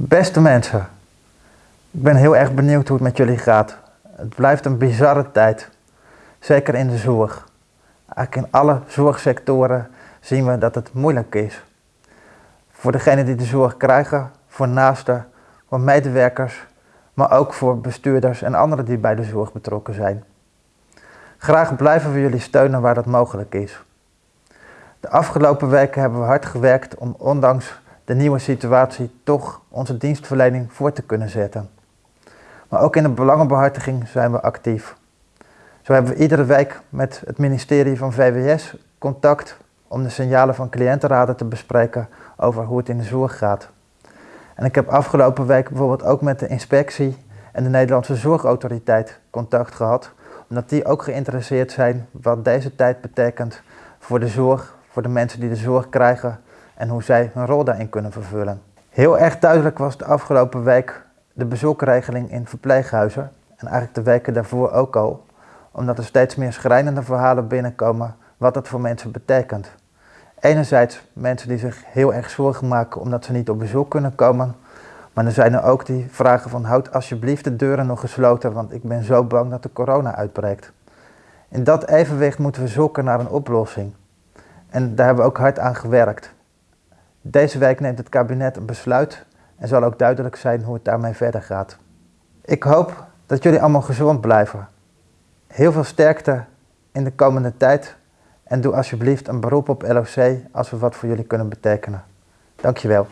Beste mensen, ik ben heel erg benieuwd hoe het met jullie gaat. Het blijft een bizarre tijd, zeker in de zorg. Eigenlijk in alle zorgsectoren zien we dat het moeilijk is. Voor degenen die de zorg krijgen, voor naasten, voor medewerkers, maar ook voor bestuurders en anderen die bij de zorg betrokken zijn. Graag blijven we jullie steunen waar dat mogelijk is. De afgelopen weken hebben we hard gewerkt om ondanks de nieuwe situatie toch onze dienstverlening voor te kunnen zetten. Maar ook in de belangenbehartiging zijn we actief. Zo hebben we iedere week met het ministerie van VWS contact om de signalen van cliëntenraden te bespreken over hoe het in de zorg gaat. En ik heb afgelopen week bijvoorbeeld ook met de inspectie en de Nederlandse Zorgautoriteit contact gehad, omdat die ook geïnteresseerd zijn wat deze tijd betekent voor de zorg, voor de mensen die de zorg krijgen en hoe zij hun rol daarin kunnen vervullen. Heel erg duidelijk was de afgelopen week de bezoekregeling in verpleeghuizen en eigenlijk de weken daarvoor ook al, omdat er steeds meer schrijnende verhalen binnenkomen wat dat voor mensen betekent. Enerzijds mensen die zich heel erg zorgen maken omdat ze niet op bezoek kunnen komen, maar er zijn er ook die vragen van houd alsjeblieft de deuren nog gesloten, want ik ben zo bang dat de corona uitbreekt. In dat evenwicht moeten we zoeken naar een oplossing. En daar hebben we ook hard aan gewerkt. Deze week neemt het kabinet een besluit en zal ook duidelijk zijn hoe het daarmee verder gaat. Ik hoop dat jullie allemaal gezond blijven. Heel veel sterkte in de komende tijd en doe alsjeblieft een beroep op LOC als we wat voor jullie kunnen betekenen. Dankjewel.